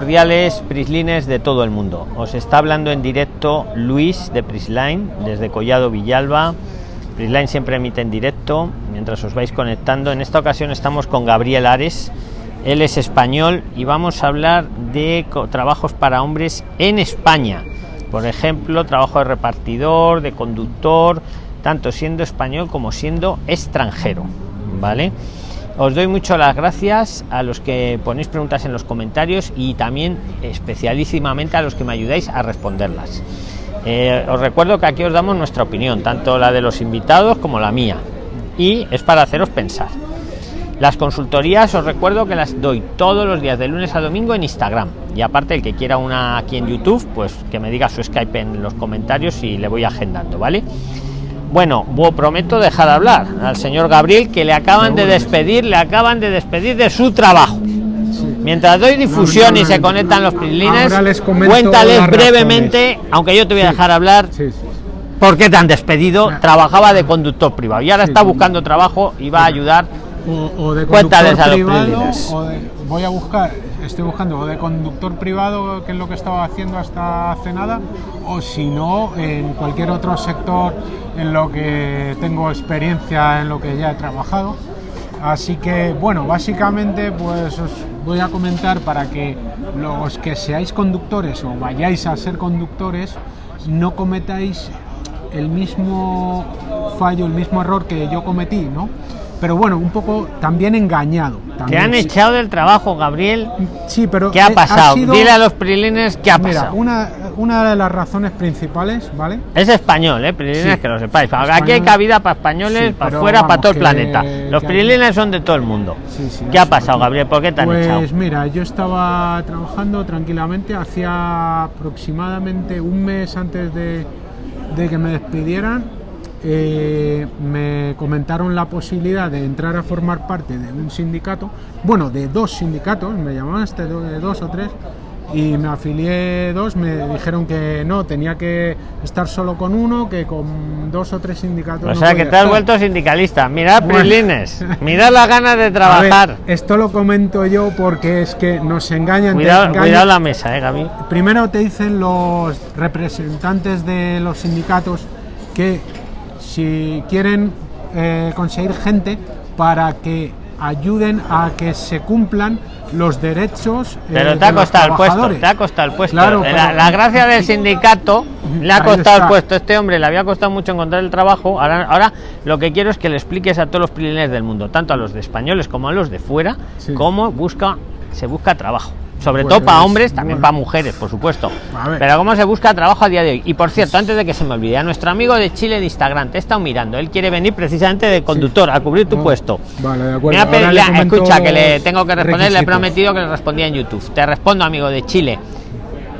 Cordiales Prislines de todo el mundo. Os está hablando en directo Luis de Prisline desde Collado Villalba. Prisline siempre emite en directo mientras os vais conectando. En esta ocasión estamos con Gabriel Ares. Él es español y vamos a hablar de trabajos para hombres en España. Por ejemplo, trabajo de repartidor, de conductor, tanto siendo español como siendo extranjero. ¿Vale? Os doy mucho las gracias a los que ponéis preguntas en los comentarios y también especialísimamente a los que me ayudáis a responderlas. Eh, os recuerdo que aquí os damos nuestra opinión, tanto la de los invitados como la mía, y es para haceros pensar. Las consultorías os recuerdo que las doy todos los días de lunes a domingo en Instagram. Y aparte el que quiera una aquí en YouTube, pues que me diga su Skype en los comentarios y le voy agendando, ¿vale? Bueno, prometo dejar de hablar al señor Gabriel que le acaban de despedir, le acaban de despedir de su trabajo. Mientras doy difusión y se conectan los prilines, cuéntales brevemente, aunque yo te voy a dejar hablar, por qué te han despedido. Trabajaba de conductor privado y ahora está buscando trabajo y va a ayudar. O, de Cuéntales a los voy a buscar, estoy buscando o de conductor privado, que es lo que estaba haciendo hasta hace nada, o si no, en cualquier otro sector en lo que tengo experiencia, en lo que ya he trabajado. Así que, bueno, básicamente, pues os voy a comentar para que los que seáis conductores o vayáis a ser conductores, no cometáis el mismo fallo, el mismo error que yo cometí, ¿no? Pero bueno, un poco también engañado. Te han echado del trabajo, Gabriel. Sí, pero. ¿Qué ha pasado? Dile a los prilines qué ha pasado. Una, una de las razones principales, ¿vale? Es español, ¿eh? Prilines, que lo sepáis. Aquí hay cabida para españoles, para afuera, para todo el planeta. Los prilines son de todo el mundo. ¿Qué ha pasado, Gabriel? ¿Por qué te han pues, echado? Pues mira, yo estaba trabajando tranquilamente, hacía aproximadamente un mes antes de, de que me despidieran eh, me comentaron la posibilidad de entrar a formar parte de un sindicato, bueno, de dos sindicatos, me llamaban este de dos o tres, y me afilié dos, me dijeron que no, tenía que estar solo con uno, que con dos o tres sindicatos. O sea, que te has vuelto sindicalista. Mirad, Prilines, mirad las ganas de trabajar. esto lo comento yo porque es que nos engañan. Cuidado, cuidado la mesa, eh, Gaby. Primero te dicen los representantes de los sindicatos que si quieren eh, conseguir gente para que ayuden a que se cumplan los derechos. Eh, pero te ha costado el puesto, te ha costado el puesto. la, gracia del sindicato le ha costado el puesto. Este hombre le había costado mucho encontrar el trabajo. Ahora, ahora lo que quiero es que le expliques a todos los prilines del mundo, tanto a los de españoles como a los de fuera, cómo busca, se busca trabajo sobre pues todo para hombres, también para mujeres, por supuesto. Pero cómo se busca trabajo a día de hoy. Y por cierto, antes de que se me olvide, a nuestro amigo de Chile de Instagram, te he estado mirando, él quiere venir precisamente de conductor a cubrir tu puesto. Vale, de acuerdo. escucha, que le tengo que responder, le he prometido que le respondía en YouTube. Te respondo, amigo de Chile.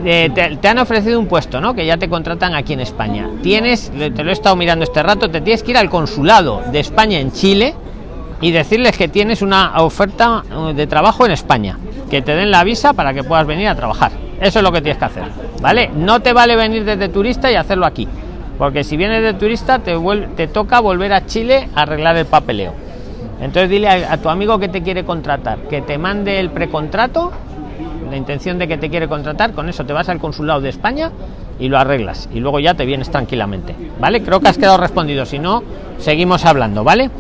Eh, te, han ofrecido un puesto, ¿no? Que ya te contratan aquí en España. Tienes, te lo he estado mirando este rato, te tienes que ir al consulado de España en Chile y decirles que tienes una oferta uh, de trabajo en España que te den la visa para que puedas venir a trabajar. Eso es lo que tienes que hacer, ¿vale? No te vale venir desde turista y hacerlo aquí, porque si vienes de turista te, te toca volver a Chile a arreglar el papeleo. Entonces dile a, tu amigo que te quiere contratar, que te mande el precontrato, la intención de que te quiere contratar, con eso te vas al consulado de España y lo arreglas y luego ya te vienes tranquilamente, ¿vale? Creo que has quedado respondido, si no, seguimos hablando, ¿vale?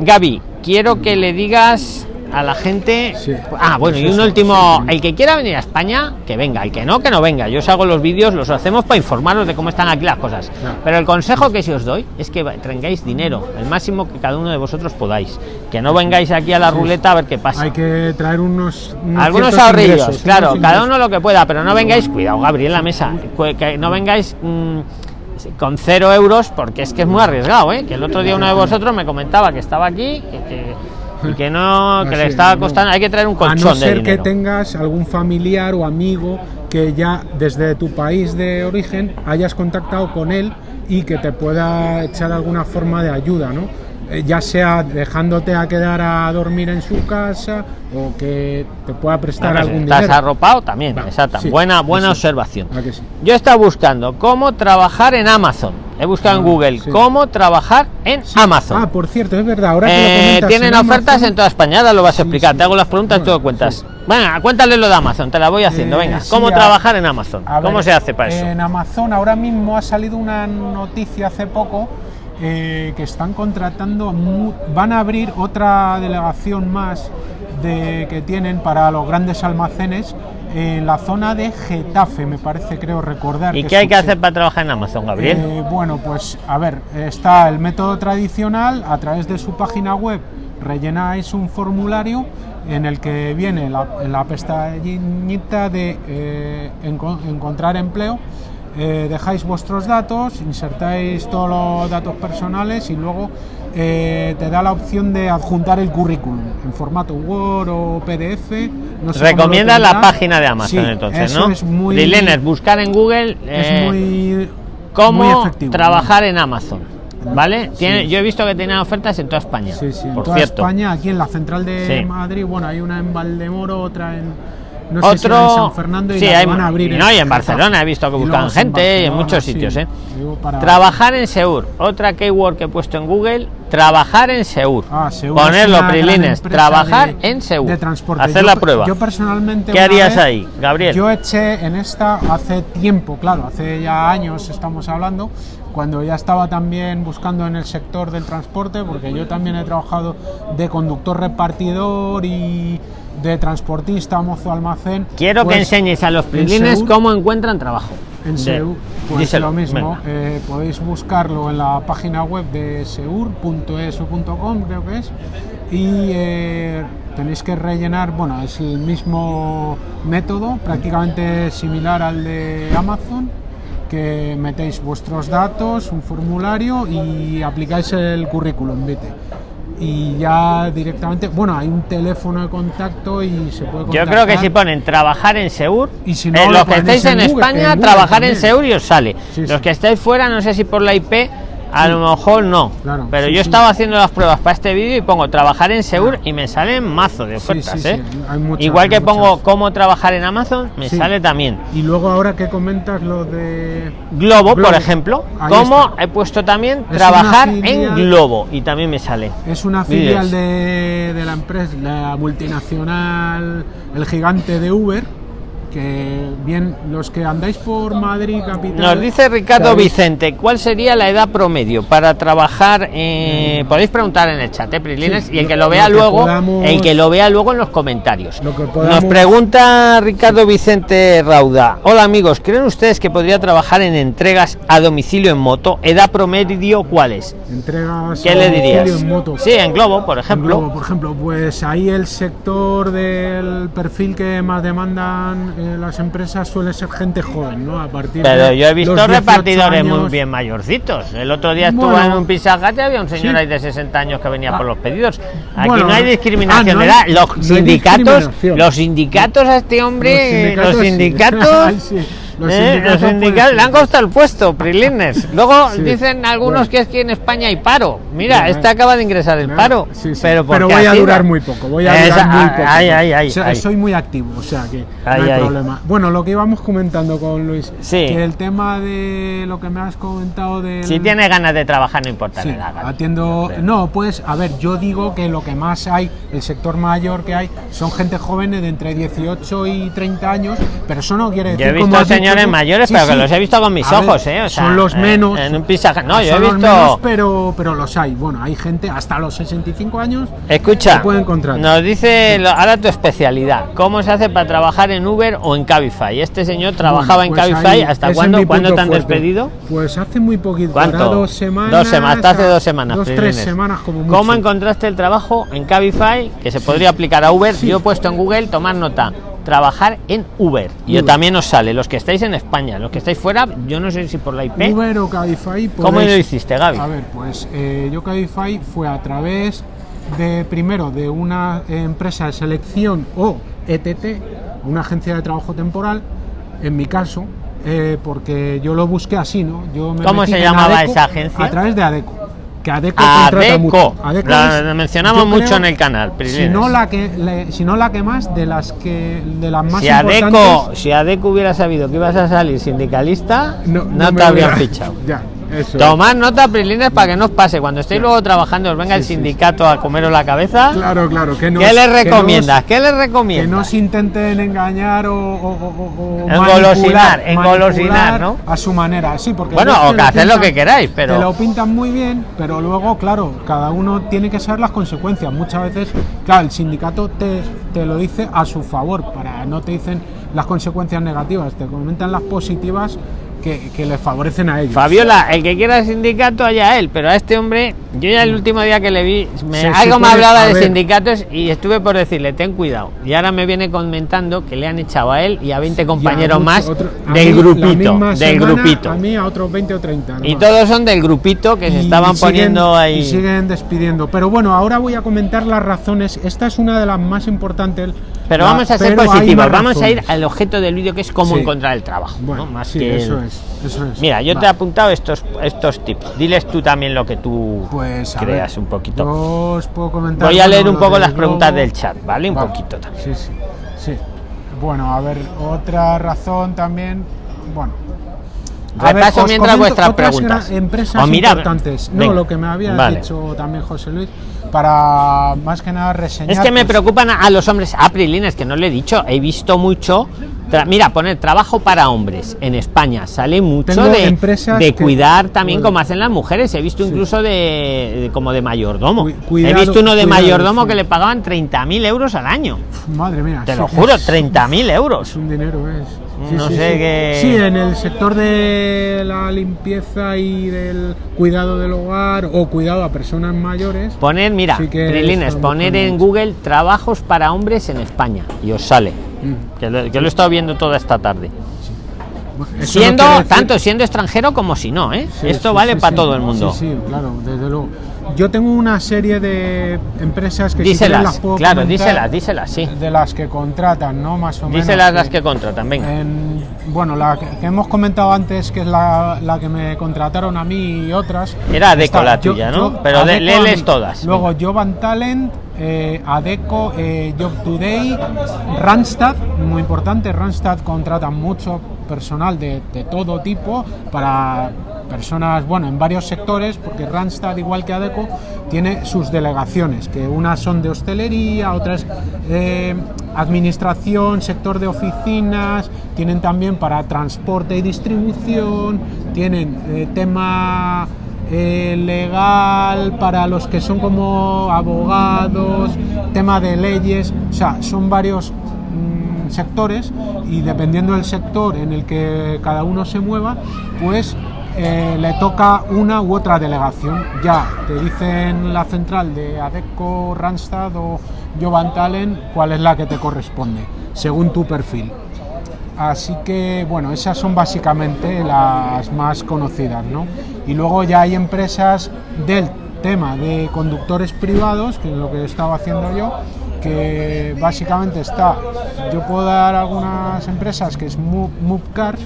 Gaby, quiero que le digas a la gente. Ah, bueno, y un último, el que quiera venir a España, que venga, el que no, que no venga. Yo os hago los vídeos, los hacemos para informaros de cómo están aquí las cosas. Pero el consejo que si os doy es que tengáis dinero, el máximo que cada uno de vosotros podáis. Que no vengáis aquí a la ruleta a ver qué pasa. Hay que traer unos, algunos ahorrillos, claro, cada uno lo que pueda, pero no vengáis, cuidado, Gabriel, la mesa, que no vengáis. Mm, con cero euros porque es que es muy arriesgado ¿eh? que el otro día uno de vosotros me comentaba que estaba aquí que y que no que le estaba costando hay que traer un colchón a no ser que tengas algún familiar o amigo que ya desde tu país de origen hayas contactado con él y que te pueda echar alguna forma de ayuda no eh, ya sea dejándote a quedar a dormir en su casa o que te pueda prestar algún ¿Estás dinero. arropado también? exacto. buena buena observación. Yo estaba buscando cómo trabajar en Amazon. He buscado en ah, Google cómo trabajar en Amazon. Ah, por cierto, es verdad. Ahora eh, tienen ofertas en toda España. Ahora lo vas a explicar. Te hago las preguntas, tú lo cuentas. Bueno, cuéntale lo de Amazon, te la voy haciendo. Eh, Venga, sí, ¿cómo a- trabajar en Amazon? A ¿Cómo ver, se hace para eso? En Amazon ahora mismo ha salido una noticia hace poco eh, que están contratando, van a abrir otra delegación más de, que tienen para los grandes almacenes en la zona de Getafe, me parece, creo recordar. ¿Y que qué hay que hacer para trabajar en Amazon, Gabriel? eh, bueno, pues a ver, está el método tradicional, a través de su página web rellenáis un formulario en el que viene la, la pestañita de eh, enco- encontrar empleo, eh, dejáis vuestros datos, insertáis todos los datos personales y luego eh, te da la opción de adjuntar el currículum en formato Word o PDF. no sé Recomienda la página de Amazon, Sí, entonces, eso ¿no? Es muy, buscar en Google es eh, muy, cómo muy efectivo, trabajar en Amazon. ¿Vale? Sí. Tiene, yo he visto que tienen ofertas en toda España. Sí, sí, en por toda cierto. España, aquí en la central de. Madrid, bueno, hay una en Valdemoro, otra en no sé si Otro. era en San Fernando y sí, hay, van a abrir y no, y en. Barcelona he visto que buscan gente y en muchos sí. sitios. ¿eh? Para- Trabajar en Seur. Otra keyword que he puesto en Google. Trabajar en Seur. Ah, una gran Prilines. Trabajar de- en Seur. de transporte. Hacer Yo la prueba. Yo personalmente. ¿Qué harías vez- ahí, Gabriel? Yo eché en esta hace tiempo, claro, hace ya años estamos hablando, cuando ya estaba también buscando en el sector del transporte, porque yo también he trabajado de conductor repartidor y de transportista, mozo almacén. Quiero que pues, enseñes a los Prilines cómo encuentran trabajo. En De- Seur, pues díselo, lo mismo, eh, podéis buscarlo en la página web de seur.eso.com, creo que es, y eh, tenéis que rellenar, bueno, es el mismo método, prácticamente similar al de Amazon, que metéis vuestros datos, un formulario y aplicáis el currículum vitae. Y ya directamente, bueno, hay un teléfono de contacto y se puede Yo creo que contactar. si ponen trabajar en Seur, Y si no, eh, lo los que ponéis estáis en, en España, Google trabajar en. Seur y os sale. Sí, los sí. que estáis fuera, no sé si por la IP, a lo mejor no. Claro, pero sí, yo sí. estaba haciendo las pruebas para este vídeo y pongo trabajar en Seur y me salen mazo de ofertas. sí, ¿eh? muchas, Igual que pongo muchas. cómo trabajar en Amazon, me sale también. Y luego ahora que comentas lo de Globo, por ejemplo, como he puesto también Es trabajar en Globo y también me sale. es una filial de, de la empresa, la multinacional, el gigante de Uber, que bien los que andáis por Madrid capital. Nos dice Ricardo sabéis- Vicente, ¿cuál sería la edad promedio para trabajar? eh, podéis preguntar en el chat, eh, Prilines, Sí, y el que lo lo vea que luego, podamos- el que lo vea luego en los comentarios. Lo que Nos pregunta Ricardo Vicente Rauda. Hola amigos, ¿creen ustedes que podría trabajar en entregas a domicilio en moto? ¿Edad promedio cuál es? Entregas ¿Qué a le dirías? en moto. Sí, en Globo, por En ejemplo. Globo, por ejemplo, pues ahí el sector del perfil que más demandan eh, las empresas suele ser gente joven, ¿no? A partir Pero de yo he visto los 18 repartidores muy bien mayorcitos. El otro día estuve Bueno. en un y había un señor Sí. ahí de 60 años que venía Ah. por los pedidos. Aquí Bueno, no hay discriminación ah, no de edad. Los no sindicatos, los sindicatos a este hombre, los sindicatos, sí. Los eh, sindicatos, los sindicatos le han costado el puesto, Prilines. Luego Sí. dicen algunos Bueno. que es que en España hay paro. Mira, este eh. acaba de ingresar el paro. sí, sí. Pero, Pero voy a durar muy poco, voy a Esa- durar muy ay, poco. ay, ay, ay, O sea, ay. Soy muy activo, o sea que no hay ay. problema. Bueno, lo que íbamos comentando con Luis, Sí. que el tema de lo que me has comentado de Si tienes ganas de trabajar, no importa la edad. Atiendo. No, pues, a ver, yo digo que lo que más hay, el sector mayor que hay, son gente jóvenes de entre 18 y 30 años, pero eso no quiere Yo decir. he como visto señores tú- mayores, Sí, pero que sí. los he visto con mis A ver, ojos, ¿eh? O sea, son los menos. En un Pizza Hut. No, yo he los visto. menos, pero, pero los hay. Bueno, hay gente hasta los 65 años. Escucha, Se pueden contratar. nos dice lo- ahora tu especialidad. ¿Cómo se hace para trabajar en Uber o en Cabify? Este señor trabajaba Bueno, en pues Cabify. ¿Hasta cuándo? ¿Cuándo te han fuerte. despedido? Pues hace muy poquito, ¿Cuánto? dos semanas. Dos semanas, hasta hace dos semanas. Dos, tres semanas como mucho. ¿Cómo encontraste el trabajo en Cabify? Que se podría aplicar a Uber. Yo he puesto en Google, tomar nota. Trabajar en Uber. Y yo también os sale. Los que estáis en España, los que estáis fuera, yo no sé si por la IP. Uber o Cabify. ¿Cómo podéis- lo hiciste, Gaby? A ver, pues eh, yo Cabify fue a través de primero de una empresa de selección o ETT, una agencia de trabajo temporal, en mi caso, eh, porque yo lo busqué así, ¿no? Yo me ¿Cómo metí se en llamaba Adeco esa agencia? A través de Adeco. Que Adeco, Adeco. La, es, mencionamos mucho creo, en el canal. Si no la que, le- si no la que más de las que de las más si Adeco, importantes. si Adeco hubiera sabido que ibas a salir sindicalista, no, te habrían fichado. Ya, Tomad nota, Prilines, para que no os pase. Cuando estéis luego trabajando, os venga el sindicato a comeros la cabeza. Claro, claro. Que ¿Qué les recomiendas? ¿Qué les recomiendas? Que no se intenten engañar o, o, engolosinar, engolosinar, ¿no? A su manera, sí, porque. Bueno, o que hacer lo que queráis, pero. Te lo pintan muy bien, pero luego, claro, cada uno tiene que saber las consecuencias. Muchas veces, claro, el sindicato te, te lo dice a su favor, para no te dicen las consecuencias negativas, te comentan las positivas que, que les favorecen a ellos. Fabiola, el que quiera sindicato, allá él, pero a este hombre, yo ya el último día que le vi, me, algo me hablaba de sindicatos y estuve por decirle, ten cuidado. Y ahora me viene comentando que le han echado a él y a 20 compañeros más del grupito. Del grupito. A mí a otros 20 o 30. Y todos son del grupito que se estaban poniendo ahí. Y siguen despidiendo. Pero bueno, ahora voy a comentar las razones. Esta es una de las más importantes pero vamos a ser positivos, vamos a ir al objeto del vídeo que es cómo encontrar el trabajo. Bueno, Más que eso, es, eso es. Mira, yo te he apuntado estos, estos tips. Diles tú también lo que tú pues, creas un poquito. Os puedo comentar Voy a leer un poco las preguntas del chat, ¿vale? Un poquito también. Sí, sí, sí. Bueno, a ver, otra razón también. Bueno, Repaso ver, mientras vuestras preguntas. Empresas oh, importantes. No, lo que me había dicho también José Luis para más que nada reseñar. Es que me preocupan a, los hombres aprilines, que no le he dicho, he visto mucho. Mira, poner trabajo para hombres en España sale mucho de, de cuidar también como hacen las mujeres. He visto incluso de, como de mayordomo. he visto uno de mayordomo que le pagaban 30.000 euros al año. Madre mía. Te lo juro, 30.000 euros. Es un dinero, es. No sé qué. Sí, en el sector de la limpieza y del cuidado del hogar o cuidado a personas mayores. Poner, mira, Prilines, poner en Google trabajos para hombres en España y os sale. Mm. Que, lo, he estado viendo toda esta tarde. siendo tanto siendo extranjero como si no, ¿eh? Esto vale para todo el mundo. Sí, claro, desde luego. Yo tengo una serie de empresas que díselas, las puedo claro, díselas, díselas, sí. De las que contratan, ¿no? Más o menos. Díselas las que contratan, venga. bueno, la que, hemos comentado antes, que es la, la, que me contrataron a mí y otras. Era Adeco la tuya, ¿no? Pero de, léeles todas. Luego Jovan Talent, eh, Adeco, eh, Job Today, Randstad, muy importante, Randstad contrata mucho personal de, de todo tipo para personas, bueno, en varios sectores, porque Randstad, igual que ADECO, tiene sus delegaciones, que unas son de hostelería, otras eh, administración, sector de oficinas, tienen también para transporte y distribución, tienen eh, tema eh, legal para los que son como abogados, tema de leyes, o sea, son varios mm, sectores y dependiendo del sector en el que cada uno se mueva, pues eh, le toca una u otra delegación. Ya te dicen la central de ADECO, Randstad o Jovan Talen cuál es la que te corresponde, según tu perfil. Así que, bueno, esas son básicamente las más conocidas, ¿no? Y luego ya hay empresas del tema de conductores privados, que es lo que estaba haciendo yo, que básicamente está, yo puedo dar algunas empresas que es Movecars,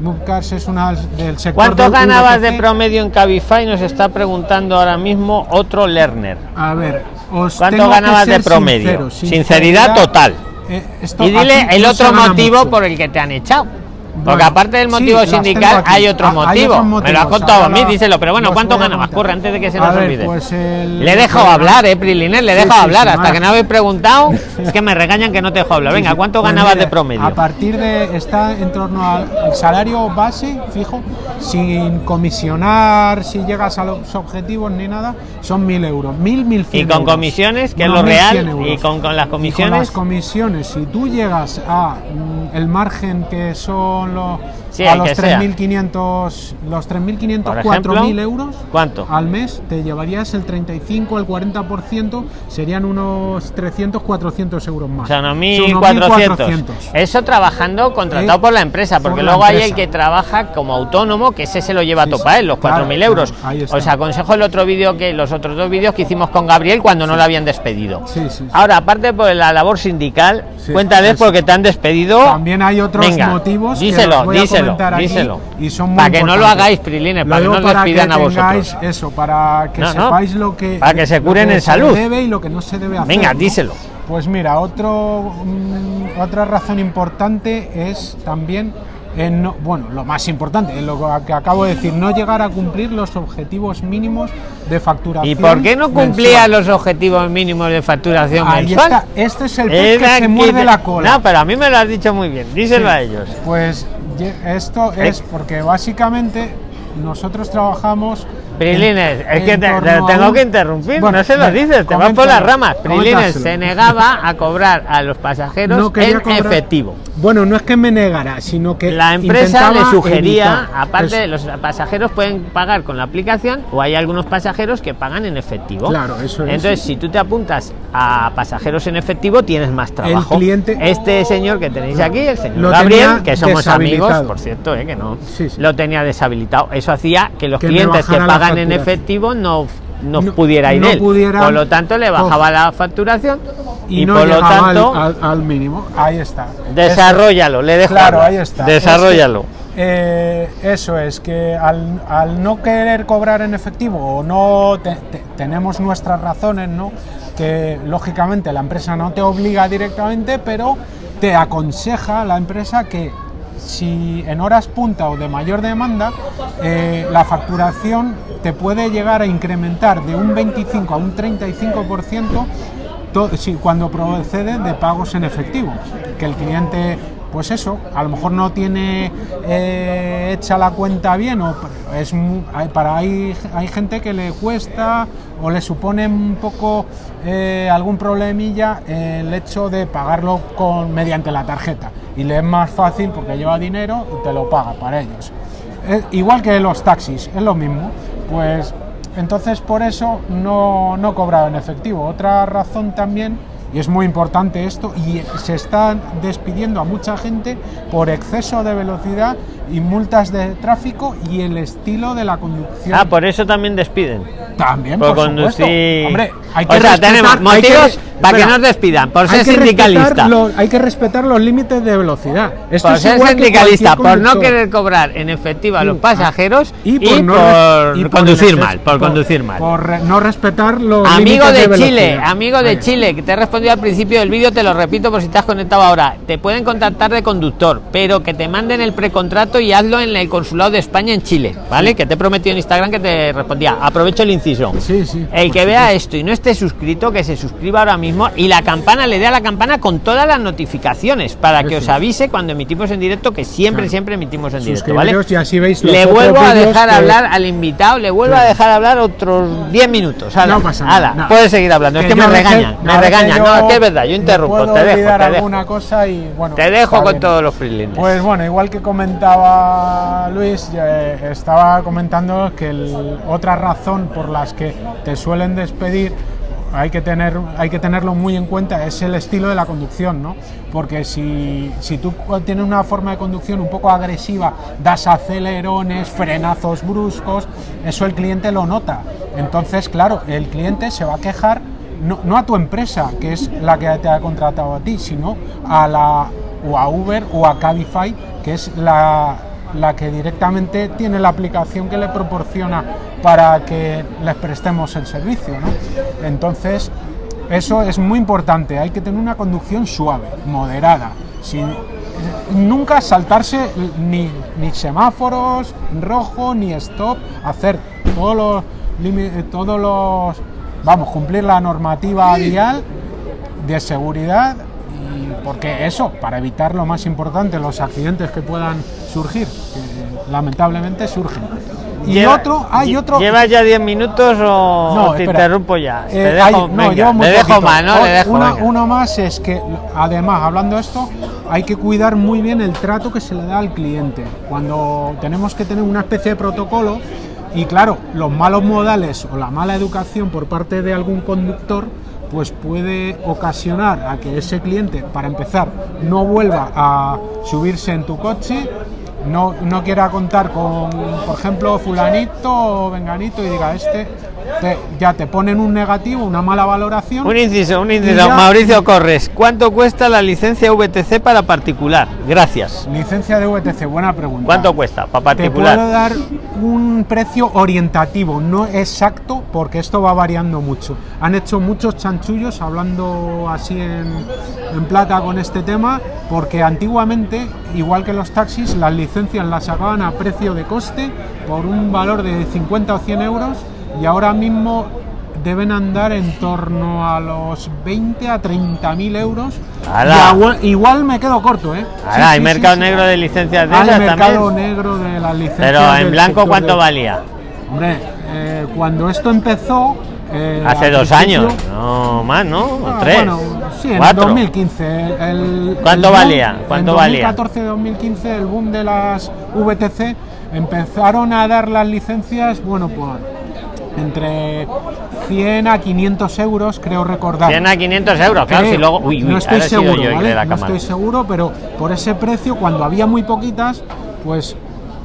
Movecars es una del sector. ¿Cuánto ganabas de promedio en Cabify? Nos está preguntando ahora mismo otro learner. A ver, ¿cuánto ganabas de promedio? sinceridad, total. Eh, y dile el otro motivo por el que te han echado. Porque aparte del motivo sindical hay otro ah, motivo. Me lo has contado a mí, díselo. Pero bueno, ¿cuánto ganabas? Corre antes de que se nos olvide. Pues le dejo hablar, eh, Priliner, le dejo hablar. Hasta que no habéis preguntado, es que me regañan que no te dejo hablar. Venga, ¿cuánto pues ganabas de promedio? A partir de. Está en torno al salario base, fijo, sin comisionar, si llegas a los objetivos ni nada, son mil euros. Mil, mil ¿Y con comisiones, que es lo real? ¿Y con, con las comisiones? con las comisiones, si tú llegas a mm, el margen que son los, a los 3.500, los 3.500, 4.000 euros ¿cuánto? al mes, te llevarías el 35 al 40%, serían unos 300, 400 euros más. O sea, 1.400. Eso trabajando contratado por la empresa, porque luego hay el que trabaja como autónomo, que ese se lo lleva a topa él, los 4.000 euros. Os aconsejo el otro vídeo que los otros dos vídeos que hicimos con Gabriel cuando no lo habían despedido. Ahora, aparte por la labor sindical, cuéntales porque te han despedido. También hay otros motivos díselo, díselo, díselo. Y son para que no lo hagáis, Prilines, para que no les pidan a vosotros. Eso, para que sepáis lo que. Para que se curen en salud. debe y lo que no se debe hacer. Venga, díselo. Pues mira, otro, mm, otra razón importante es también en bueno, lo más importante, lo que acabo de decir, no llegar a cumplir los objetivos mínimos de facturación. ¿Y por qué no cumplía los objetivos mínimos de facturación Ahí mensual? Está. Este es el pez que se muerde la cola. No, pero a mí me lo has dicho muy bien. Díselo a ellos. Pues esto es porque básicamente nosotros trabajamos. Prilines, es que te, tengo que interrumpir, bueno, no se lo dices, te vas por las ramas. Prilines se negaba a cobrar a los pasajeros en efectivo. Bueno, no es que me negara, sino que. La empresa le sugería, aparte, los pasajeros pueden pagar con la aplicación o hay algunos pasajeros que pagan en efectivo. Claro, eso es. Entonces, si tú te apuntas a pasajeros en efectivo, tienes más trabajo. El cliente. Este señor que tenéis aquí, el señor Gabriel, que somos amigos, por cierto, eh, que no, lo tenía deshabilitado. Eso hacía que los clientes que pagan en efectivo no no, pudiera ir él. por lo tanto, le bajaba la facturación y, por lo tanto al, mínimo. Ahí está. Desarrollalo, le dejo. Claro, ahí está. Desarrollalo. Eh, eso es que al, no querer cobrar en efectivo o no tenemos nuestras razones, ¿no? Que lógicamente la empresa no te obliga directamente, pero te aconseja la empresa que si en horas punta o de mayor demanda, eh, la facturación te puede llegar a incrementar de un 25 a un 35% cuando procede de pagos en efectivo, que el cliente pues eso, a lo mejor no tiene eh, hecha la cuenta bien o es para hay, hay gente que le cuesta o le supone un poco eh, algún problemilla el hecho de pagarlo con mediante la tarjeta y le es más fácil porque lleva dinero y te lo paga para ellos. igual que los taxis, es lo mismo. Pues entonces por eso no, no cobraba en efectivo. Otra razón también y es muy importante esto y se están despidiendo a mucha gente por exceso de velocidad y multas de tráfico y el estilo de la conducción. Ah, por eso también despiden. También, por, conducir. Hombre, hay que o sea, tenemos motivos para que nos despidan, por ser sindicalista. hay que respetar los límites de velocidad. Esto por ser sindicalista, por no querer cobrar en efectivo a los pasajeros y por, conducir mal, por conducir mal. Por no respetar los amigo límites de, Chile, amigo de Chile, que te he respondido al principio del vídeo, te lo repito por si has conectado ahora. Te pueden contactar de conductor, pero que te manden el precontrato y hazlo en el consulado de España en Chile, ¿vale? Que te he prometido en Instagram que te respondía. Aprovecho el inciso. Sí, sí. El que vea esto y no esté suscrito, que se suscriba ahora mismo y la campana, le dé a la campana con todas las notificaciones para que os avise cuando emitimos en directo, que siempre, siempre emitimos en directo, ¿vale? Y así veis le vuelvo a dejar hablar al invitado, le vuelvo a dejar hablar otros 10 minutos. No pasa nada. Puedes seguir hablando, es que me regañan, me regañan. No, es que es verdad, yo interrumpo, te dejo. Te alguna cosa y bueno. Te dejo con todos los freelines. Pues bueno, igual que comentaba Luis, eh, estaba comentando que otra razón por las que te suelen despedir hay que, tener, hay que tenerlo muy en cuenta, es el estilo de la conducción, ¿no? Porque si, si tú tienes una forma de conducción un poco agresiva, das acelerones, frenazos bruscos, eso el cliente lo nota. Entonces, claro, el cliente se va a quejar no, no, a tu empresa, que es la que te ha contratado a ti, sino a la o a Uber o a Cabify, que es la, la que directamente tiene la aplicación que le proporciona para que les prestemos el servicio. ¿no? Entonces, eso es muy importante, hay que tener una conducción suave, moderada, sin nunca saltarse ni, ni semáforos, rojo, ni stop, hacer todos los, todos los, vamos, cumplir la normativa vial de seguridad porque eso, para evitar lo más importante, los accidentes que puedan surgir, que lamentablemente surgen. Y otro, hay otro. ¿Llevas ya 10 minutos o te interrumpo ya? Eh, te dejo, no, le dejo más, ¿no? Le dejo, uno más es que, además, hablando de esto, hay que cuidar muy bien el trato que se le da al cliente. Cuando tenemos que tener una especie de protocolo, y claro, los malos modales o la mala educación por parte de algún conductor pues puede ocasionar a que ese cliente, para empezar, no vuelva a subirse en tu coche, no, no quiera contar con, por ejemplo, fulanito o venganito y diga, este ya te ponen un negativo, una mala valoración. Un inciso, un inciso. Mauricio Corres, ¿cuánto cuesta la licencia VTC para particular? Gracias. Licencia de VTC, buena pregunta. ¿Cuánto cuesta para particular? Te puedo dar un precio orientativo, no exacto, porque esto va variando mucho. Han hecho muchos chanchullos hablando así en, en plata con este tema, porque antiguamente, igual que los taxis, las licencias las sacaban a precio de coste por un valor de 50 o 100 euros y ahora mismo deben andar en torno a los 20 a 30 mil euros. Igual, me quedo corto, ¿eh? hay mercado negro de licencias de Hay mercado negro de las licencias. Pero en blanco, ¿cuánto valía? Hombre, eh, cuando esto empezó. Eh, Hace dos años, no más, ¿no? Ah, tres. Bueno, sí, en 2015. El, ¿Cuánto valía? ¿Cuánto en 2014-2015, el boom de las VTC empezaron a dar las licencias, bueno, pues entre 100 a 500 euros, creo recordar. 100 a 500 euros, claro, si luego... no estoy seguro, No estoy seguro, pero por ese precio, cuando había muy poquitas, pues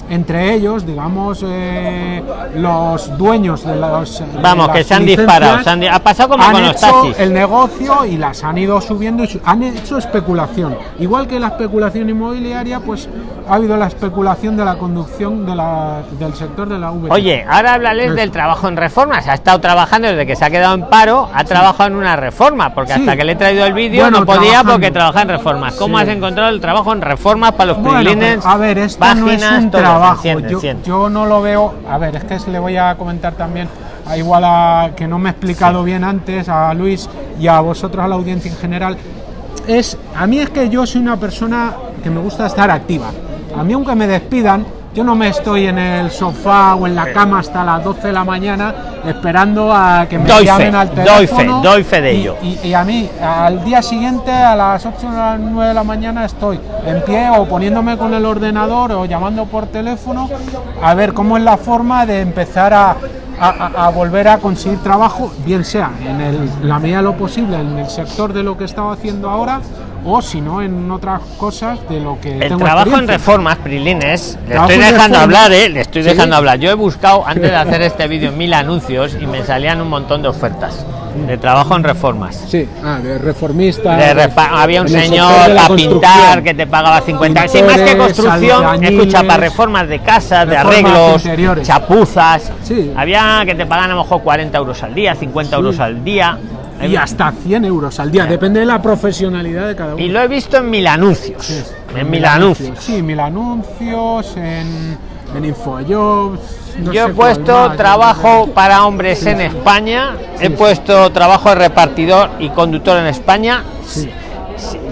entre ellos, digamos, eh, los dueños de los. Vamos, que se han disparado. ha pasado como con los taxis. El negocio y las han ido subiendo y han hecho especulación. Igual que la especulación inmobiliaria, pues ha habido la especulación de la conducción de la, del sector de la V. Oye, ahora háblales del trabajo en reformas. Ha estado trabajando desde que se ha quedado en paro, ha trabajado en una reforma, porque hasta que le he traído el vídeo no podía porque trabaja en reformas. ¿Cómo has encontrado el trabajo en reformas para los bueno, pues, A ver, esto no es un trabajo. Yo, no lo veo. A ver, es que le voy a comentar también a igual a que no me he explicado bien antes a Luis y a vosotros a la audiencia en general. Es a mí es que yo soy una persona que me gusta estar activa. A mí aunque me despidan, yo no me estoy en el sofá o en la cama hasta las 12 de la mañana esperando a que me llamen al teléfono. Doy fe, de ello. Y, a mí, al día siguiente, a las 8 o las 9 de la mañana, estoy en pie o poniéndome con el ordenador o llamando por teléfono a ver cómo es la forma de empezar a, a, volver a conseguir trabajo, bien sea en el, la medida de lo posible en el sector de lo que estaba haciendo ahora o si no en otras cosas de lo que el trabajo en reformas Prilines le estoy dejando hablar eh le estoy dejando hablar. Yo he buscado antes de hacer este vídeo mil anuncios y me salían un montón de ofertas de trabajo en reformas. Sí. Ah, de reformista había un señor para pintar que te pagaba 50 sí, más que construcción escucha para reformas de casas de arreglos chapuzas. Había que te pagan a lo mejor 40 euros al día 50 euros al día y hasta 100 euros al día, depende de la profesionalidad de cada uno. Y lo he visto en mil anuncios. en, mil anuncios. Sí, mil anuncios, en, en Infojobs. Yo he puesto trabajo para hombres en España, he puesto trabajo de repartidor y conductor en España,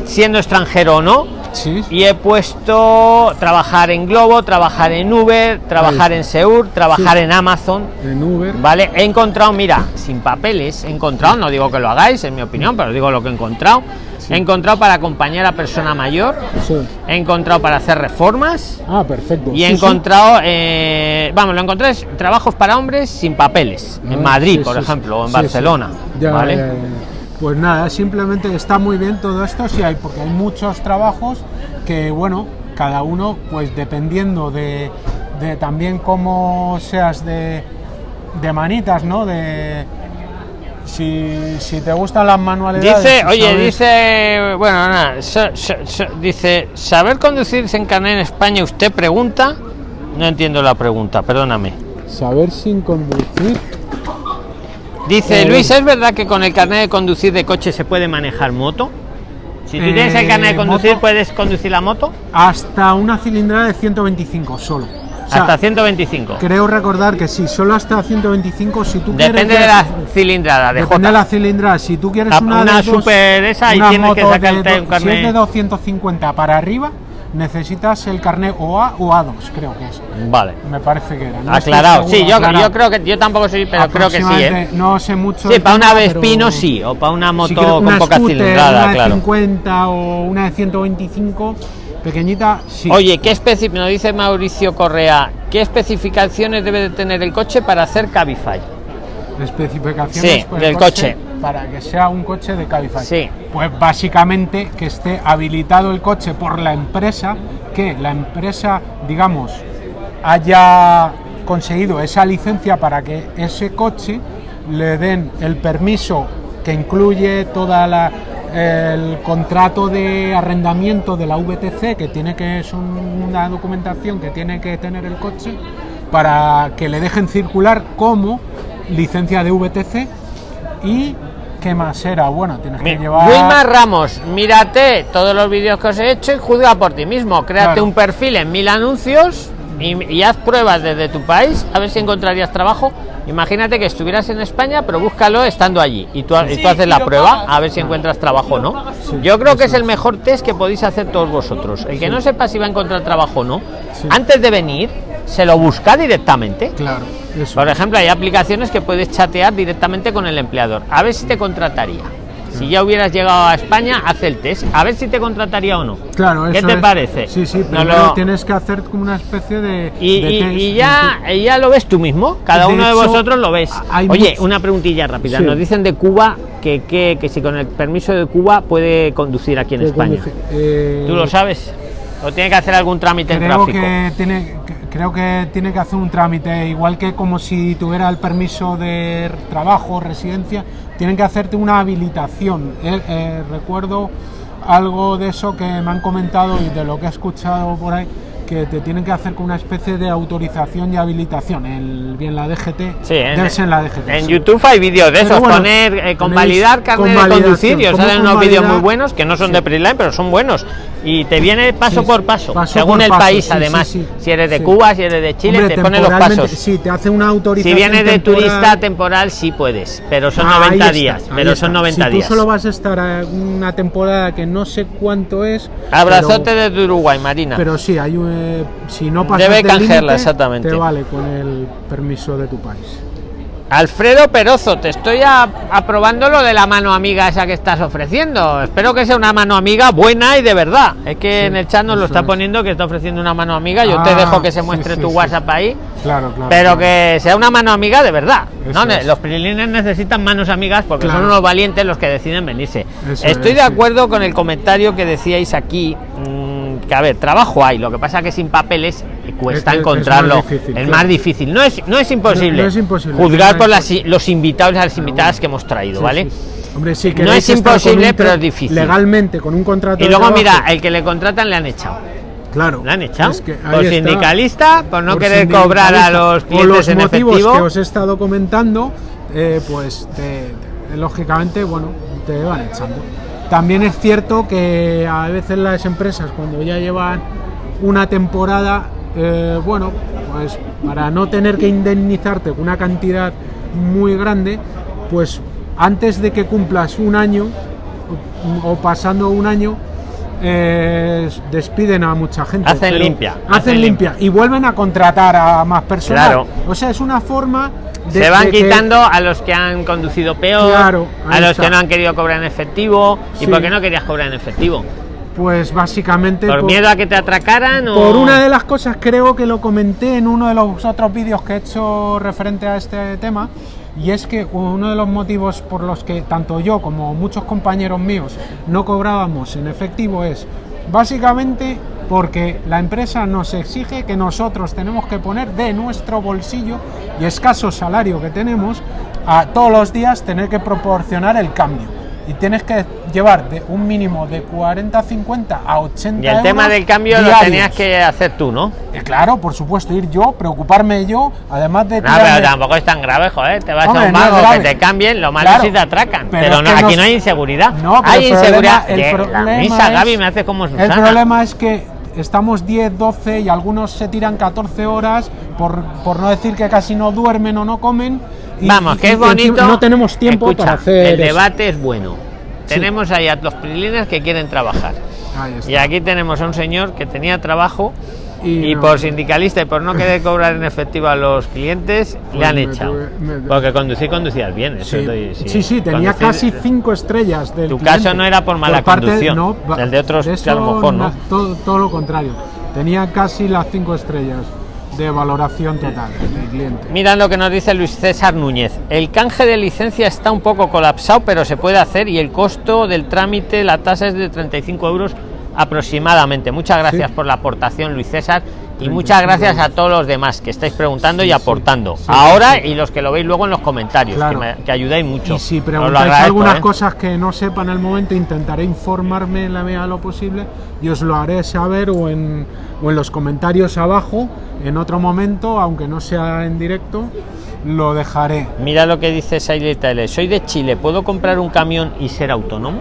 siendo extranjero o no y he puesto trabajar en Globo, trabajar en Uber, trabajar en Seur, trabajar en Amazon. En Uber. Vale, he encontrado, mira, sin papeles, he encontrado, no digo que lo hagáis, en mi opinión, pero digo lo que he encontrado. He encontrado para acompañar a persona mayor. He encontrado para hacer reformas. Ah, perfecto. Y he encontrado, eh, vamos, lo encontré trabajos para hombres sin papeles. en ah, Madrid, por ejemplo, o en Barcelona. ¿vale? Pues nada, simplemente está muy bien todo esto, sí hay, porque hay muchos trabajos que, bueno, cada uno, pues dependiendo de, también cómo seas de, de manitas, ¿no? De, si, si, te gustan las manualidades. Dice, oye, dice, bueno, nada, dice, ¿saber conducir sin carnet en España? Usted pregunta, no entiendo la pregunta, perdóname. Saber sin conducir. Dice eh, Luis, ¿es verdad que con el carnet de conducir de coche se puede manejar moto? Si tú tienes el carnet de eh, conducir, ¿puedes conducir la moto? Hasta una cilindrada de 125 solo. hasta 125. Creo recordar que sí, solo hasta 125 si tú Depende de la cilindrada, de Depende de la cilindrada. Si tú quieres una, una super esa y tienes que sacarte un carnet. Si es de 250 para arriba, necesitas el carnet OA o A2, creo que es. Vale. Me parece que era. aclarado. sí, yo, yo creo que yo tampoco soy, pero creo que sí. ¿eh? No sé mucho. Sí, para una Vespino sí, o para una moto con poca cilindrada, una de 50 o una de 125 pequeñita, sí. Oye, ¿qué nos dice Mauricio Correa, qué especificaciones debe de tener el coche para hacer Cabify? Especificaciones sí, del coche para que sea un coche de Cabify? Sí. Pues básicamente que esté habilitado el coche por la empresa, que la empresa, digamos, haya conseguido esa licencia para que ese coche le den el permiso que incluye toda la el contrato de arrendamiento de la VTC que tiene que es una documentación que tiene que tener el coche para que le dejen circular como licencia de VTC y ¿qué más era? Bueno, tienes que llevar... Wilmar Ramos, mírate todos los vídeos que os he hecho y juzga por ti mismo. Créate un perfil en mil anuncios y, haz pruebas desde tu país a ver si encontrarías trabajo. Imagínate que estuvieras en España, pero búscalo estando allí y tú, haces la prueba a ver si encuentras trabajo o no. Yo creo que es el mejor test que podéis hacer todos vosotros. El que no sepa si va a encontrar trabajo o no, antes de venir, se lo busca directamente. Claro. Por ejemplo, hay aplicaciones que puedes chatear directamente con el empleador. A ver si te contrataría. Si ya hubieras llegado a España, haz el test. A ver si te contrataría o no. Claro, ¿Qué te parece? Sí, sí, pero tienes que hacer como una especie de. Y, ya, ya lo ves tú mismo. Cada uno de vosotros lo ves. Oye, una preguntilla rápida. Nos dicen de Cuba que, que, si con el permiso de Cuba puede conducir aquí en España. Eh, ¿Tú lo sabes? ¿O tiene que hacer algún trámite en tráfico? Que tiene, creo que tiene que hacer un trámite, igual que como si tuviera el permiso de trabajo, residencia, tienen que hacerte una habilitación. Eh, eh, recuerdo algo de eso que me han comentado y de lo que he escuchado por ahí, que te tienen que hacer con una especie de autorización y habilitación. El, bien la DGT, sí, en, la DGT. En YouTube hay vídeos de esos, poner, eh, convalidar carnet de conducir y os salen unos vídeos muy buenos que no son de Preline, pero son buenos. Y te viene paso por paso, según el país, además. si eres de Cuba, si eres de Chile, te pone los pasos. Sí, te hace una autorización. Si vienes de turista temporal, sí puedes, pero son 90 días. pero son 90 días. Tú solo vas a estar una temporada que no sé cuánto es. Abrazote desde Uruguay, Marina. Pero sí, hay un si no pasas Debe canjearla, exactamente. Te vale con el permiso de tu país. Alfredo Perozo, te estoy aprobando lo de la mano amiga esa que estás ofreciendo. Espero que sea una mano amiga buena y de verdad. Es que en el chat nos lo está poniendo que está ofreciendo una mano amiga. Yo te ah, dejo que se muestre tu WhatsApp ahí. Claro, claro. Pero que sea una mano amiga de verdad. ¿no? Los prilines necesitan manos amigas porque son unos valientes los que deciden venirse. estoy de acuerdo con el comentario que decíais aquí. Mm, que a ver, trabajo hay, lo que pasa que sin papeles cuesta encontrarlo. Es más, difícil, No es, no es imposible. Juzgar por las, los invitados y las invitadas que hemos traído, ¿vale? Hombre, sí, que no es imposible, pero es difícil. Legalmente, con un contrato. Y luego, mira, el que le contratan le han echado. Claro. Le han echado. por sindicalista, por no querer cobrar a los clientes los motivos que os he estado comentando, eh, pues lógicamente, bueno, te van echando. También es cierto que a veces las empresas cuando ya llevan una temporada, eh, bueno, pues para no tener que indemnizarte una cantidad muy grande, pues antes de que cumplas un año o pasando un año, eh, despiden a mucha gente. Hacen limpia. Hacen, limpia. y vuelven a contratar a más personas. O sea, es una forma se van quitando a los que han conducido peor, a los que no han querido cobrar en efectivo. ¿Y por qué no querías cobrar en efectivo? Pues básicamente... ¿Por, miedo a que te atracaran? Por una de las cosas, creo que lo comenté en uno de los otros vídeos que he hecho referente a este tema, y es que uno de los motivos por los que tanto yo como muchos compañeros míos no cobrábamos en efectivo es básicamente porque la empresa nos exige que nosotros tenemos que poner de nuestro bolsillo y escaso salario que tenemos a todos los días tener que proporcionar el cambio y tienes que llevar de un mínimo de 40 50 a 80 y el tema del cambio lo tenías que hacer tú no eh, claro por supuesto ir yo preocuparme yo además de no pero tampoco es tan grave joder te vas a un banco que te cambien lo malo si te atracan pero, aquí no hay inseguridad no, hay inseguridad el problema, misa Gaby me hace como Susana. el problema es que estamos 10, 12 y algunos se tiran 14 horas, por, por no decir que casi no duermen o no comen. Vamos, que es bonito. No tenemos tiempo para hacer. El debate es bueno. Tenemos ahí a los prilines que quieren trabajar. Y aquí tenemos a un señor que tenía trabajo y, por sindicalista y por no querer cobrar en efectivo a los clientes, le pues han echado. Porque conducir, conducías bien. sí, sí, tenía casi cinco estrellas. Del tu caso no era por mala conducción, no, el de otros a lo mejor no. Todo, todo lo contrario, tenía casi las cinco estrellas de valoración total del cliente. Mira lo que nos dice Luis César Núñez. El canje de licencia está un poco colapsado, pero se puede hacer y el costo del trámite, la tasa es de 35 euros aproximadamente. Muchas gracias por la aportación, Luis César. Y muchas gracias a todos los demás que estáis preguntando y aportando. Ahora y los que lo veis luego en los comentarios, que, ayudáis mucho. Y si preguntáis algunas ¿eh? cosas que no sepa en el momento, intentaré informarme en la medida de lo posible y os lo haré saber o en, o en los comentarios abajo en otro momento, aunque no sea en directo, lo dejaré. Mira lo que dice Sailita L. Soy de Chile, ¿puedo comprar un camión y ser autónomo?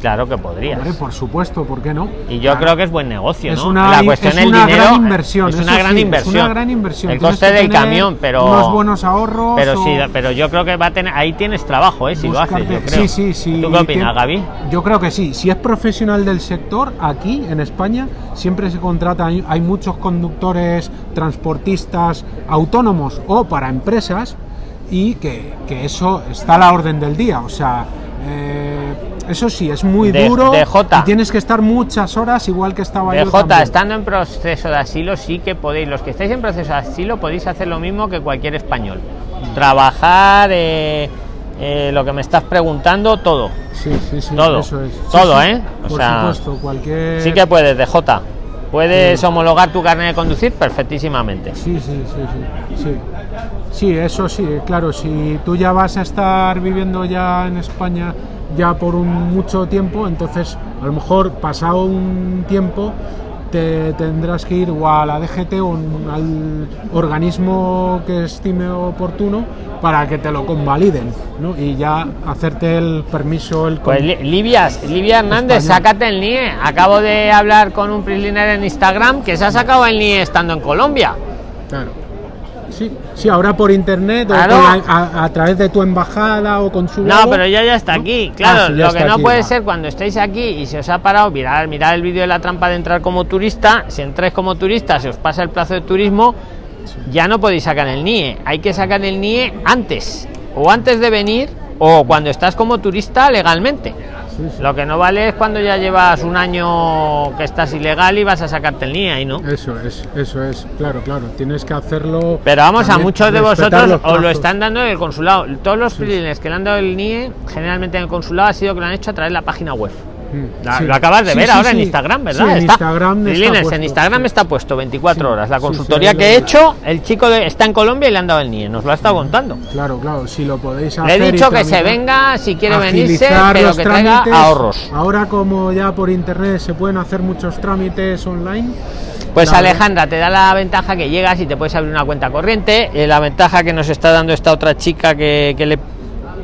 Claro que podrías. por supuesto, ¿por qué no? Y yo creo que es buen negocio, es Una, la cuestión es una gran inversión. Es una gran inversión. Es una gran inversión. El coste del camión, pero unos buenos ahorros. Pero sí, pero yo creo que va a tener ahí tienes trabajo, ¿eh? Si lo haces, yo creo. Sí, sí, sí. ¿Tú qué opinas, Gaby? Yo creo que sí. Si es profesional del sector aquí en España siempre se contrata. Hay muchos conductores, transportistas autónomos o para empresas y que, que eso está a la orden del día. O sea. Eh, eso sí, es muy duro y tienes que estar muchas horas igual que estaba de J, estando en proceso de asilo sí que podéis, los que estáis en proceso de asilo podéis hacer lo mismo que cualquier español. Trabajar, eh, eh, lo que me estás preguntando, todo. Sí, sí, sí. Todo, eso es. todo, ¿eh? O Por supuesto, cualquier... Sí que puedes, de J. Puedes homologar tu carnet de conducir perfectísimamente. Sí, sí, sí, sí, sí. Sí, eso sí, claro, si tú ya vas a estar viviendo ya en España ya por un mucho tiempo, entonces a lo mejor pasado un tiempo te tendrás que ir o a la DGT o al organismo que estime oportuno para que te lo convaliden ¿no? y ya hacerte el permiso. El pues Livia, Livia Hernández, sácate el NIE. Acabo de hablar con un prisliner en Instagram que se ha sacado el NIE estando en Colombia. Claro. Sí, sí, ahora por internet o a, través de tu embajada o consulado. No, pero ya ya está aquí. Claro, ah, lo que no puede ser cuando estéis aquí y se os ha parado, mirar, mirar el vídeo de la trampa de entrar como turista. Si entráis como turista, se os pasa el plazo de turismo, ya no podéis sacar el NIE. Hay que sacar el NIE antes, o antes de venir, o cuando estás como turista legalmente. Lo que no vale es cuando ya llevas un año que estás ilegal y vas a sacarte el NIE ahí, ¿no? Eso es, eso es, claro, claro, tienes que hacerlo. Pero vamos, a muchos de vosotros os lo están dando en el consulado. Todos los sí. que le han dado el NIE, generalmente en el consulado, ha sido que lo han hecho a través de la página web. Mm. Lo acabas de ver ahora en Instagram, ¿verdad? en Instagram, está en Instagram está puesto 24 horas. La consultoría que he hecho, el chico está en Colombia y le han dado el NIE, nos lo ha estado contando. Claro, claro, si lo podéis hacer. Le he dicho que se venga si quiere venirse, pero que traiga ahorros. Ahora, como ya por internet se pueden hacer muchos trámites online. Pues Alejandra, te da la ventaja que llegas y te puedes abrir una cuenta corriente. Eh, la ventaja que nos está dando esta otra chica que, que le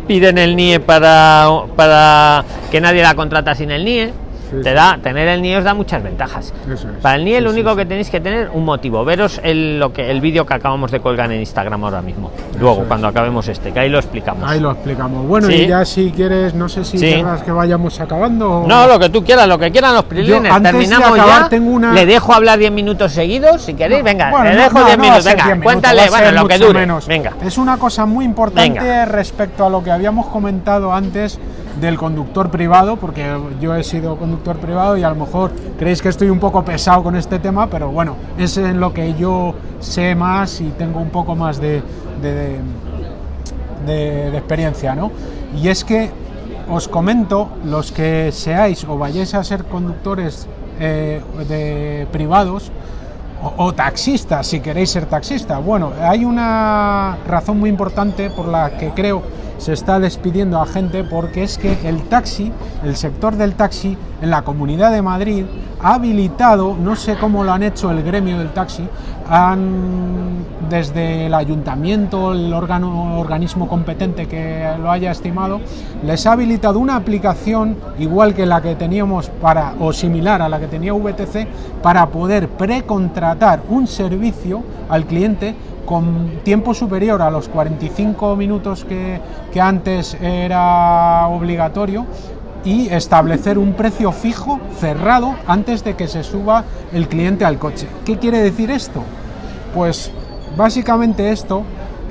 piden el NIE para, para que nadie la contrata sin el NIE te da tener el NIE os da muchas ventajas. Para el NIE lo único que tenéis que tener un motivo. Veros el lo que el vídeo que acabamos de colgar en Instagram ahora mismo. Luego cuando acabemos este que ahí lo explicamos. Ahí lo explicamos. Bueno y ya si quieres no sé si querrás que vayamos acabando no lo que tú quieras lo que quieran los prilines. terminamos ya. le dejo hablar 10 minutos seguidos si queréis. Venga le dejo 10 minutos. venga cuéntale bueno lo que dure. menos. venga. Es una cosa muy importante respecto a lo que habíamos comentado antes del conductor privado, porque yo he sido conductor privado y a lo mejor creéis que estoy un poco pesado con este tema, pero bueno, es en lo que yo sé más y tengo un poco más de, de, experiencia, ¿no? Y es que os comento, los que seáis o vayáis a ser conductores eh, de privados, o, taxistas, si queréis ser taxista. Bueno, hay una razón muy importante por la que creo se está despidiendo a gente porque es que el taxi, el sector del taxi en la Comunidad de Madrid ha habilitado, no sé cómo lo han hecho el gremio del taxi, han desde el ayuntamiento, el órgano, organismo competente que lo haya estimado, les ha habilitado una aplicación igual que la que teníamos para o similar a la que tenía VTC para poder precontratar un servicio al cliente con tiempo superior a los 45 minutos que, que antes era obligatorio y establecer un precio fijo cerrado antes de que se suba el cliente al coche. ¿Qué quiere decir esto? Pues básicamente esto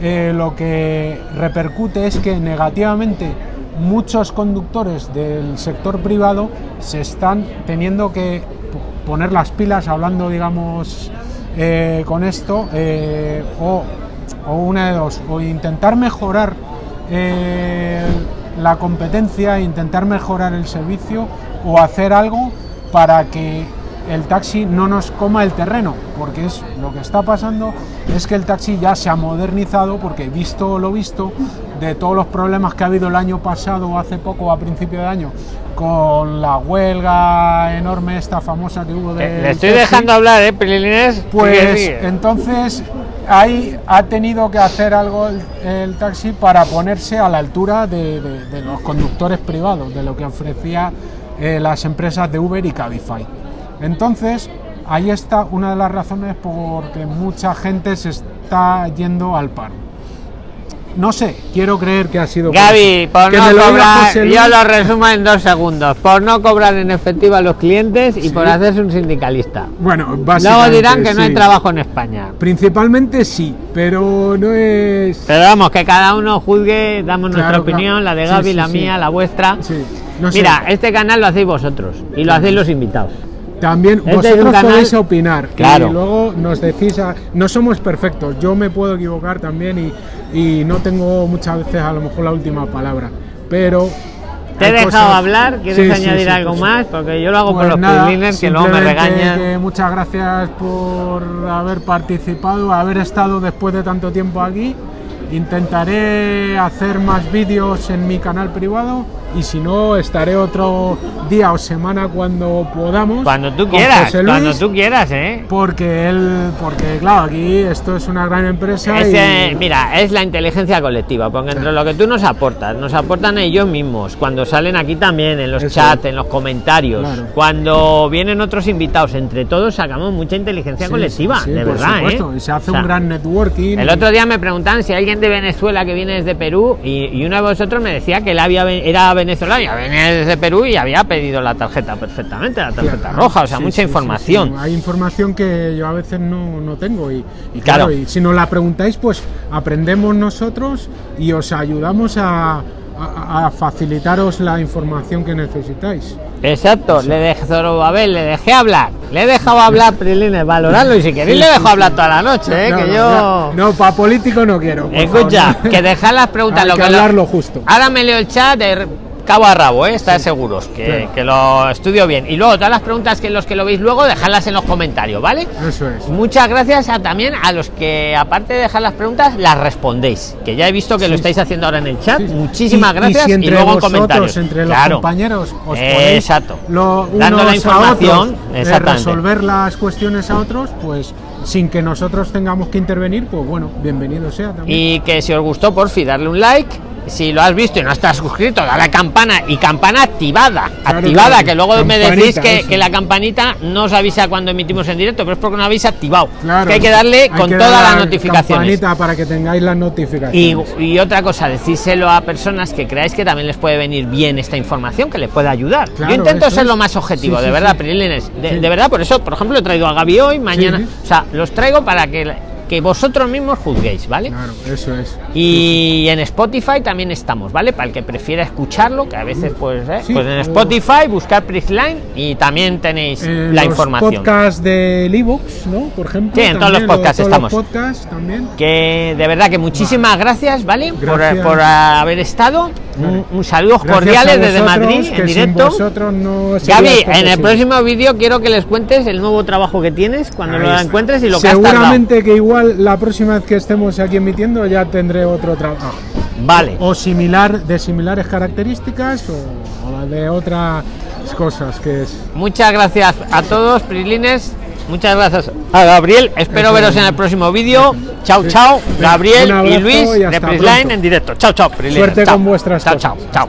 eh, lo que repercute es que negativamente muchos conductores del sector privado se están teniendo que poner las pilas hablando digamos eh, con esto eh, o, una de dos, o intentar mejorar eh, la competencia, intentar mejorar el servicio o hacer algo para que el taxi no nos coma el terreno, porque es lo que está pasando es que el taxi ya se ha modernizado, porque visto lo visto, de todos los problemas que ha habido el año pasado o hace poco, a principio de año, con la huelga enorme esta famosa que hubo de... Le estoy dejando hablar, ¿eh, Prilines? Pues entonces ahí ha tenido que hacer algo el, taxi para ponerse a la altura de, los conductores privados, de lo que ofrecía eh, las empresas de Uber y Cabify. Entonces, ahí está una de las razones por que mucha gente se está yendo al paro. No sé, quiero creer que ha sido. Gaby, por no cobrar, yo lo resumo en dos segundos: por no cobrar en efectivo a los clientes y por hacerse un sindicalista. Bueno, Luego dirán que no hay trabajo en España. Principalmente sí, pero no es. Pero vamos, que cada uno juzgue, damos nuestra opinión, la de Gaby, la mía, la vuestra. Mira, este canal lo hacéis vosotros y lo hacéis los invitados. También este vosotros podéis opinar. Claro. Y luego nos decís, no somos perfectos, yo me puedo equivocar también y, y, no tengo muchas veces a lo mejor la última palabra, pero... Te he dejado hablar, ¿quieres añadir algo más? Porque yo lo hago por pues los privilegios que luego me regañan. muchas gracias por haber participado, haber estado después de tanto tiempo aquí. Intentaré hacer más vídeos en mi canal privado y si no estaré otro día o semana cuando podamos cuando tú quieras cuando tú quieras eh porque él porque claro aquí esto es una gran empresa mira es la inteligencia colectiva porque entre lo que tú nos aportas nos aportan ellos mismos. Cuando salen aquí también en los chats en los comentarios. Cuando vienen otros invitados entre todos sacamos mucha inteligencia colectiva de verdad ¿eh? y se hace un gran networking el otro día me preguntan si alguien de Venezuela que viene desde Perú y, uno de vosotros me decía que él había era venezolana, venía desde Perú y había pedido la tarjeta perfectamente, la tarjeta roja, o sea, mucha información. hay información que yo a veces no, no tengo y, claro, y si nos la preguntáis, pues aprendemos nosotros y os ayudamos a, a, facilitaros la información que necesitáis. Exacto, le dejé Zorobabel, le dejé hablar, le he dejado hablar Prilines, valorarlo y si queréis le dejo hablar toda la noche, ¿eh? que yo... No, para político no quiero. Escucha, que dejar las preguntas, lo que, hablarlo justo. Ahora me leo el chat de cabo a rabo, ¿eh? estar seguros que, que, lo estudio bien. Y luego todas las preguntas que los que lo veis luego, dejadlas en los comentarios, ¿vale? Eso es. Muchas gracias a, también a los que, aparte de dejar las preguntas, las respondéis. Que ya he visto que lo estáis haciendo ahora en el chat. Muchísimas gracias. Y, luego en comentarios. Entre los compañeros, os Exacto. Lo, Dando la información, a otros, resolver las cuestiones a otros, pues sin que nosotros tengamos que intervenir, pues bueno, bienvenido sea también. Y que si os gustó, por fin, darle un like si lo has visto y no estás suscrito, da la campana y campana activada. activada, que luego me decís que, la campanita no os avisa cuando emitimos en directo, pero es porque no habéis activado. que hay que darle con todas las notificaciones. para que tengáis las notificaciones. Y, otra cosa, decíselo a personas que creáis que también les puede venir bien esta información, que les puede ayudar. Yo intento ser lo más objetivo, de verdad, de, de, verdad, por eso, por ejemplo, he traído a Gaby hoy, mañana. O sea, los traigo para que que vosotros mismos juzguéis, ¿vale? Claro, eso es. Y en Spotify también estamos, ¿vale? Para el que prefiera escucharlo, que a veces pues, ¿eh? pues en Spotify buscar Prisline y también tenéis la información. Podcast de ebooks, ¿no? Por ejemplo. Sí, en todos los podcasts estamos. también. Que de verdad que muchísimas gracias, ¿vale? Por, por, haber estado. Un, saludo cordiales desde Madrid en directo. No Gaby, en el próximo vídeo quiero que les cuentes el nuevo trabajo que tienes cuando lo encuentres y lo que has Seguramente que igual la próxima vez que estemos aquí emitiendo ya tendré otro trabajo. Vale. O similar, de similares características o, de otras cosas que es. Muchas gracias a todos, Prilines. Muchas gracias a Gabriel. Espero veros en el próximo vídeo. Chao, chao. Gabriel y Luis de Prisline en directo. Chao, chao. Suerte con vuestras chao, chao, chao.